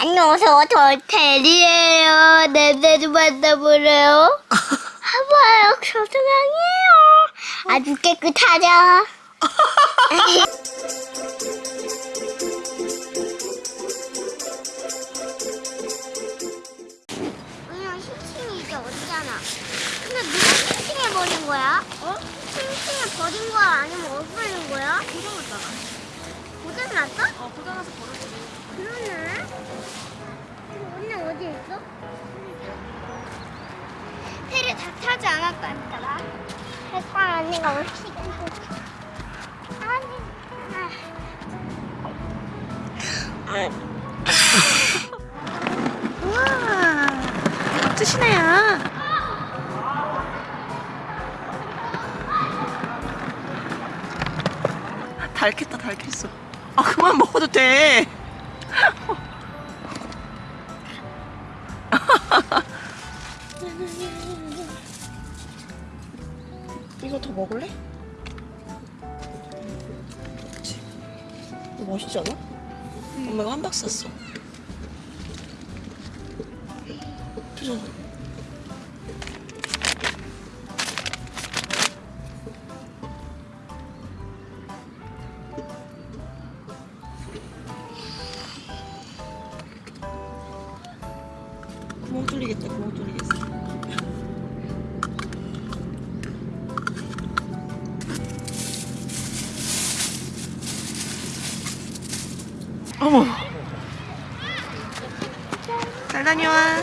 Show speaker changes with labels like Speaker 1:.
Speaker 1: 안녕하세요. 저 테리예요. 냄새 좀 맡아보래요. 봐봐요. 소중하게요. 아주 깨끗하죠? 그냥 싱싱이 이제 어디잖아. 근데 누가 싱싱해버린 거야? 어? 싱싱해버린 거야? 아니면 없어진 거야?
Speaker 2: 고장 났잖아.
Speaker 1: 고장 났어?
Speaker 2: 어, 고장 나서 버렸지.
Speaker 1: 그럼 언니 어디 있어? 테레 다 타지 않았다니까. 햇살 언니가 올 좀. 아니.
Speaker 2: 우와. 멋지시네요. 닳겠다, 닳겠어. 아, 그만 먹어도 돼. 이거 더 먹을래? 그치. 이거 멋있지 않아? 엄마가 한 박스 샀어. 표정. 뚫리겠다, 구멍 뚫리겠어. 어머. 잘 다녀와.